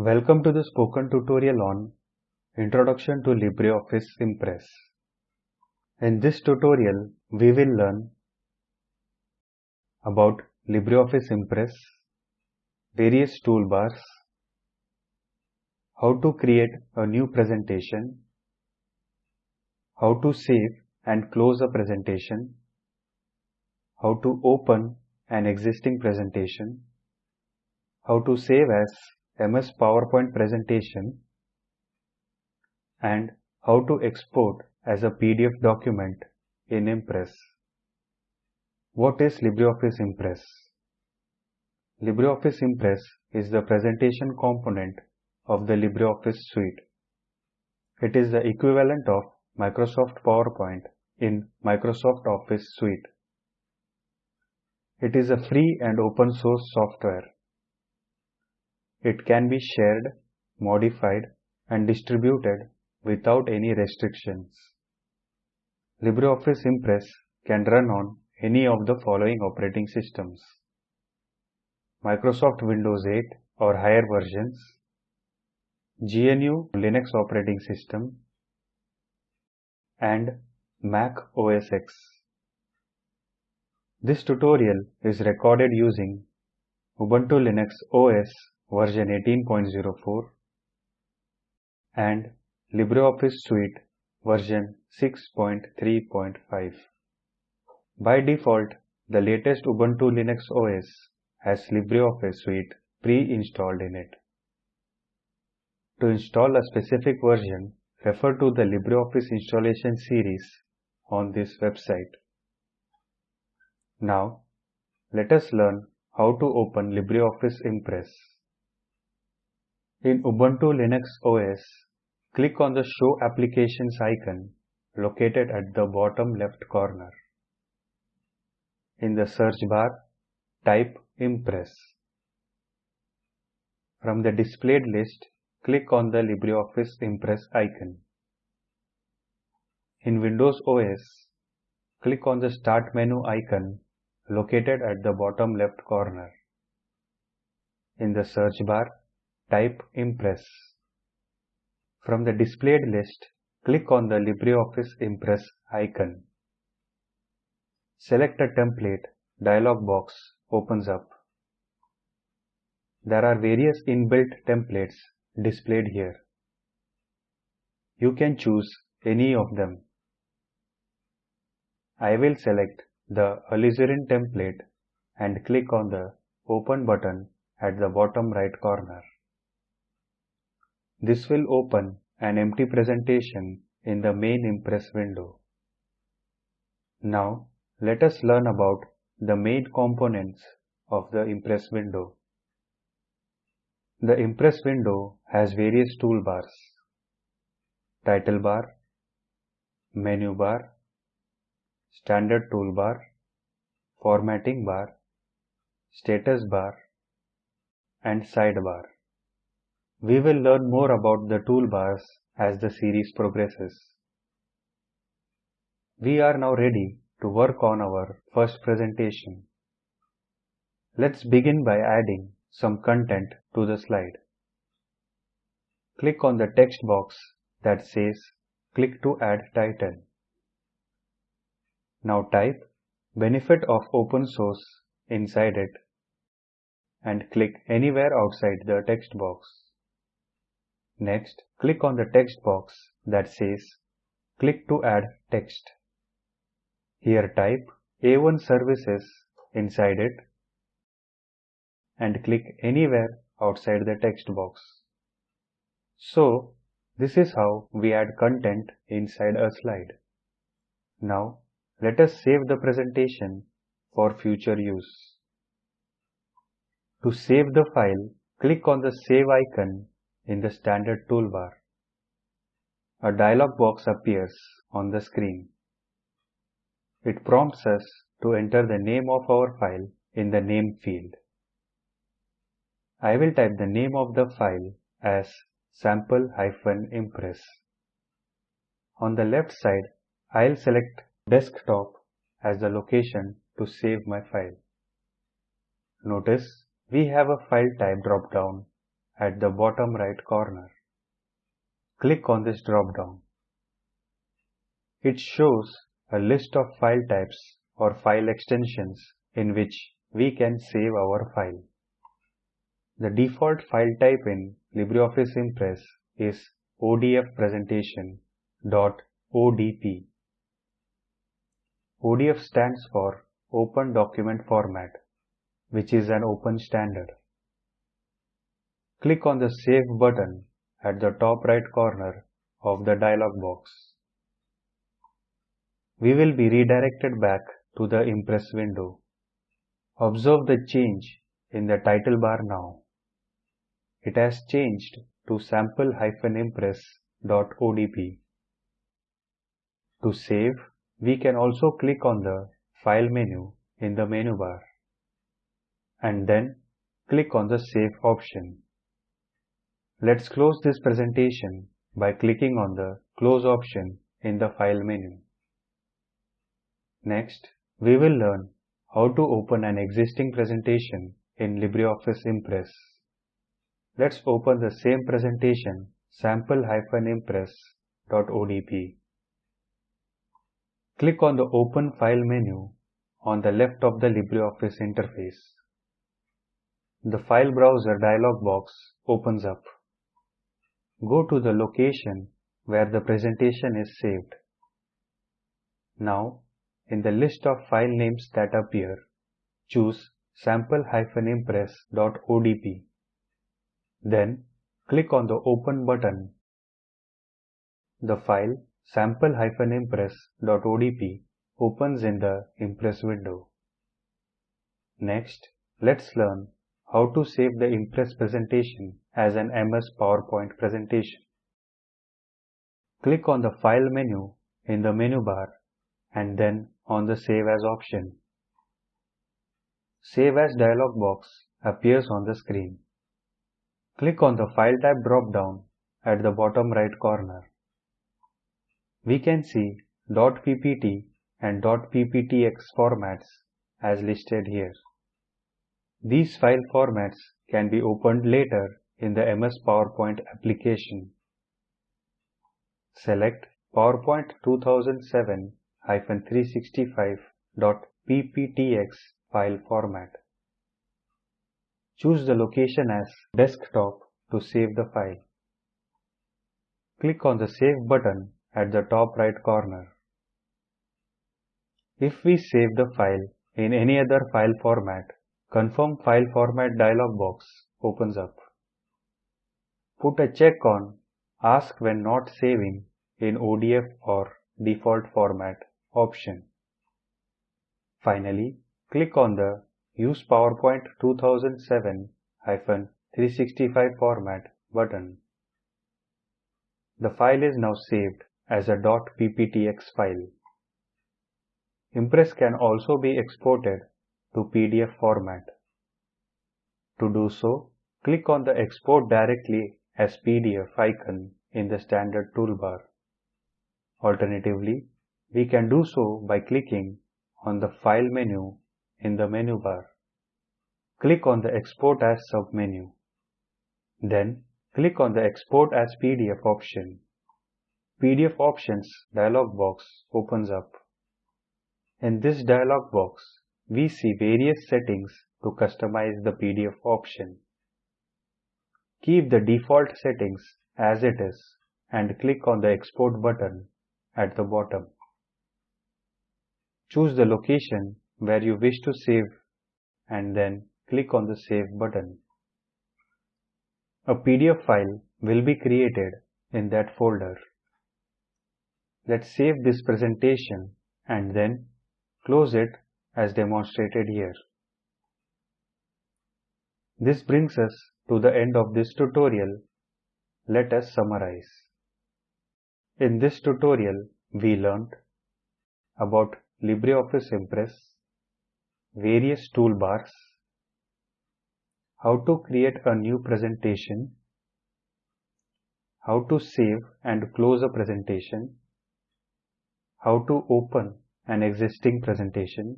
Welcome to the spoken tutorial on Introduction to LibreOffice Impress. In this tutorial, we will learn about LibreOffice Impress, various toolbars, how to create a new presentation, how to save and close a presentation, how to open an existing presentation, how to save as MS PowerPoint presentation, and how to export as a PDF document in Impress. What is LibreOffice Impress? LibreOffice Impress is the presentation component of the LibreOffice suite. It is the equivalent of Microsoft PowerPoint in Microsoft Office suite. It is a free and open source software. It can be shared, modified and distributed without any restrictions. LibreOffice Impress can run on any of the following operating systems. Microsoft Windows 8 or higher versions, GNU Linux operating system, and Mac OS X. This tutorial is recorded using Ubuntu Linux OS version 18.04 and LibreOffice Suite version 6.3.5. By default, the latest Ubuntu Linux OS has LibreOffice Suite pre-installed in it. To install a specific version, refer to the LibreOffice installation series on this website. Now, let us learn how to open LibreOffice Impress. In Ubuntu Linux OS, click on the Show Applications icon located at the bottom left corner. In the search bar, type Impress. From the displayed list, click on the LibreOffice Impress icon. In Windows OS, click on the Start menu icon located at the bottom left corner. In the search bar, type Impress. From the displayed list, click on the LibreOffice Impress icon. Select a template dialog box opens up. There are various inbuilt templates displayed here. You can choose any of them. I will select the alizarin template and click on the Open button at the bottom right corner. This will open an empty presentation in the main Impress window. Now, let us learn about the main components of the Impress window. The Impress window has various toolbars. Title bar, menu bar, standard toolbar, formatting bar, status bar, and sidebar. We will learn more about the toolbars as the series progresses. We are now ready to work on our first presentation. Let's begin by adding some content to the slide. Click on the text box that says click to add title. Now type benefit of open source inside it and click anywhere outside the text box. Next, click on the text box that says click to add text. Here type A1 services inside it and click anywhere outside the text box. So, this is how we add content inside a slide. Now, let us save the presentation for future use. To save the file, click on the Save icon in the standard toolbar. A dialog box appears on the screen. It prompts us to enter the name of our file in the name field. I will type the name of the file as sample-impress. On the left side, I'll select desktop as the location to save my file. Notice we have a file type drop down at the bottom right corner. Click on this drop-down. It shows a list of file types or file extensions in which we can save our file. The default file type in LibreOffice Impress is ODF presentation .odp. ODF stands for Open Document Format, which is an open standard. Click on the Save button at the top right corner of the dialog box. We will be redirected back to the Impress window. Observe the change in the title bar now. It has changed to sample-impress.odp. To save, we can also click on the File menu in the menu bar and then click on the Save option. Let's close this presentation by clicking on the Close option in the File menu. Next, we will learn how to open an existing presentation in LibreOffice Impress. Let's open the same presentation sample-impress.odp. Click on the Open File menu on the left of the LibreOffice interface. The File Browser dialog box opens up. Go to the location where the presentation is saved. Now, in the list of file names that appear, choose sample-impress.odp. Then, click on the Open button. The file sample-impress.odp opens in the Impress window. Next, let's learn how to save the Impress presentation as an MS PowerPoint presentation. Click on the File menu in the menu bar and then on the Save As option. Save As dialog box appears on the screen. Click on the File type drop-down at the bottom right corner we can see .ppt and .pptx formats as listed here. These file formats can be opened later in the MS PowerPoint application. Select PowerPoint 2007-365.pptx file format. Choose the location as desktop to save the file. Click on the Save button at the top right corner. If we save the file in any other file format, Confirm File Format dialog box opens up. Put a check on Ask when not saving in ODF or default format option. Finally, click on the Use PowerPoint 2007-365 format button. The file is now saved as a .pptx file. Impress can also be exported to PDF format. To do so, click on the Export directly as PDF icon in the standard toolbar. Alternatively, we can do so by clicking on the File menu in the menu bar. Click on the Export as submenu. Then, click on the Export as PDF option. PDF Options dialog box opens up. In this dialog box, we see various settings to customize the PDF option. Keep the default settings as it is and click on the Export button at the bottom. Choose the location where you wish to save and then click on the Save button. A PDF file will be created in that folder. Let's save this presentation and then close it as demonstrated here. This brings us to the end of this tutorial. Let us summarize. In this tutorial, we learnt about LibreOffice Impress, various toolbars, how to create a new presentation, how to save and close a presentation, how to open an existing presentation,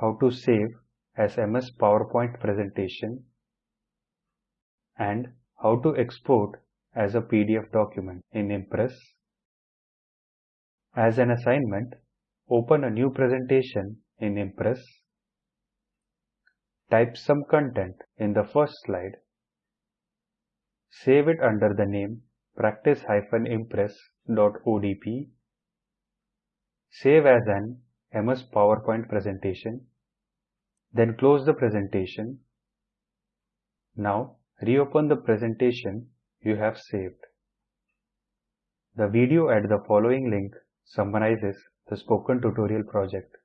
how to save as MS PowerPoint presentation, and how to export as a PDF document in Impress. As an assignment, open a new presentation in Impress. Type some content in the first slide. Save it under the name practice-impress.odp. Save as an MS PowerPoint presentation. Then close the presentation. Now reopen the presentation you have saved. The video at the following link summarizes the spoken tutorial project.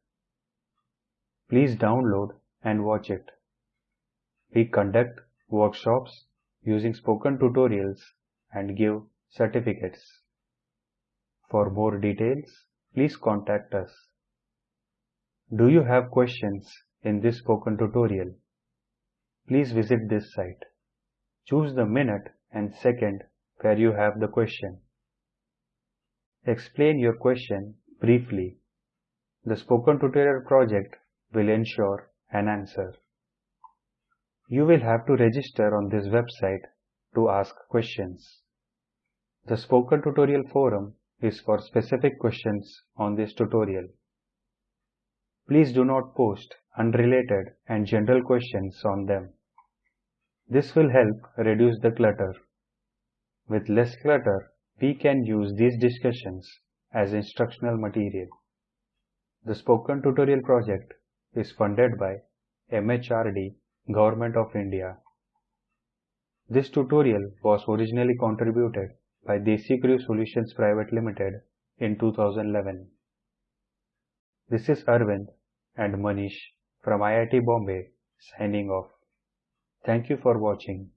Please download and watch it. We conduct workshops using spoken tutorials and give certificates. For more details, please contact us. Do you have questions in this spoken tutorial? Please visit this site. Choose the minute and second where you have the question. Explain your question briefly. The spoken tutorial project will ensure an answer. You will have to register on this website to ask questions. The spoken tutorial forum is for specific questions on this tutorial. Please do not post unrelated and general questions on them. This will help reduce the clutter. With less clutter, we can use these discussions as instructional material. The Spoken Tutorial project is funded by MHRD, Government of India. This tutorial was originally contributed by DesiCrew Solutions Private Limited in 2011. This is Arvind and Manish from IIT Bombay signing off. Thank you for watching.